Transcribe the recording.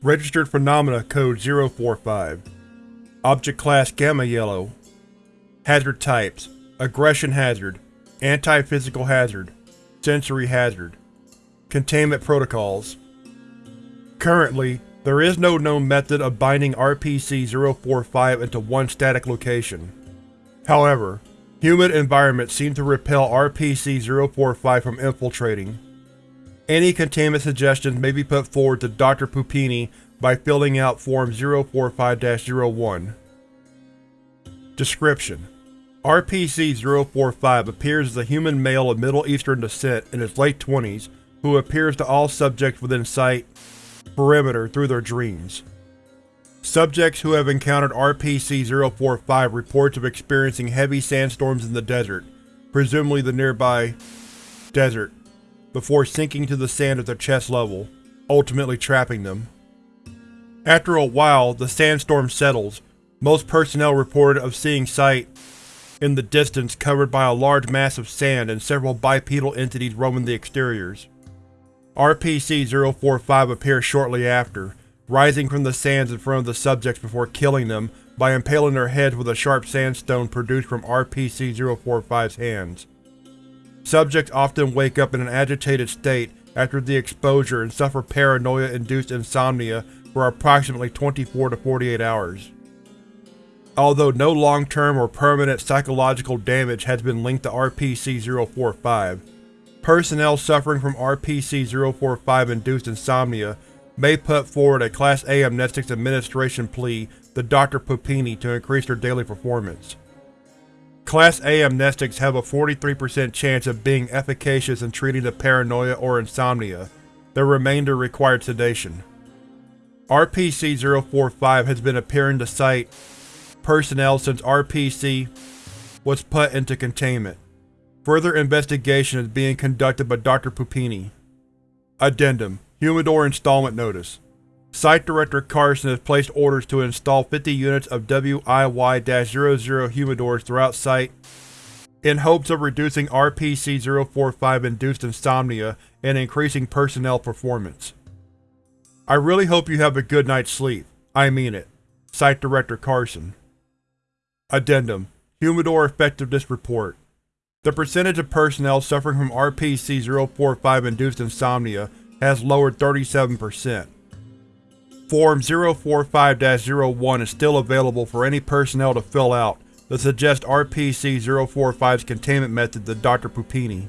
Registered Phenomena Code 045 Object Class Gamma Yellow. Hazard Types. Aggression Hazard. Anti-Physical Hazard. Sensory Hazard. Containment Protocols. Currently, there is no known method of binding RPC-045 into one static location. However, humid environments seem to repel RPC-045 from infiltrating. Any containment suggestions may be put forward to Dr. Pupini by filling out Form 045-01. Description: RPC-045 appears as a human male of Middle Eastern descent in his late twenties who appears to all subjects within site perimeter through their dreams. Subjects who have encountered RPC-045 reports of experiencing heavy sandstorms in the desert, presumably the nearby desert, before sinking to the sand at their chest level, ultimately trapping them. After a while, the sandstorm settles. Most personnel reported of seeing site in the distance covered by a large mass of sand and several bipedal entities roaming the exteriors. RPC-045 appears shortly after, rising from the sands in front of the subjects before killing them by impaling their heads with a sharp sandstone produced from RPC-045's hands. Subjects often wake up in an agitated state after the exposure and suffer paranoia-induced insomnia for approximately 24 to 48 hours. Although no long-term or permanent psychological damage has been linked to RPC-045, Personnel suffering from RPC-045-induced insomnia may put forward a Class A Amnestics Administration plea to Dr. Pupini to increase their daily performance. Class A amnestics have a 43% chance of being efficacious in treating the paranoia or insomnia, the remainder required sedation. RPC-045 has been appearing to site personnel since RPC was put into containment. Further investigation is being conducted by Dr. Pupini. Addendum Humidor Installment Notice Site Director Carson has placed orders to install 50 units of WIY-00 humidors throughout site in hopes of reducing RPC-045-induced insomnia and increasing personnel performance. I really hope you have a good night's sleep. I mean it. Site Director Carson. Addendum Humidor Effectiveness Report the percentage of personnel suffering from RPC-045-induced insomnia has lowered 37%. Form 045-01 is still available for any personnel to fill out that suggest RPC-045's containment method to Dr. Pupini.